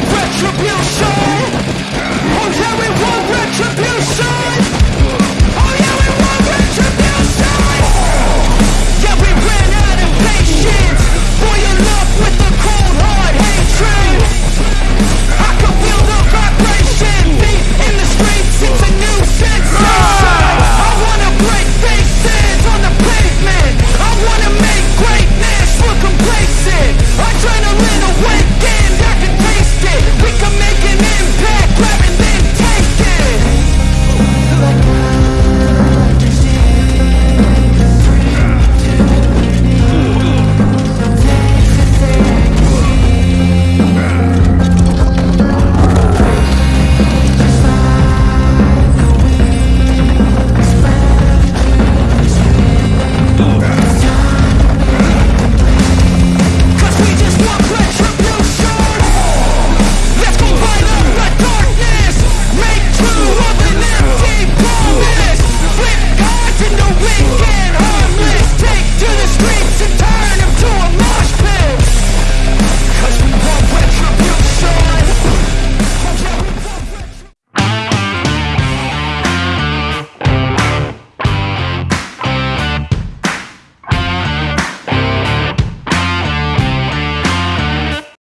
retribution!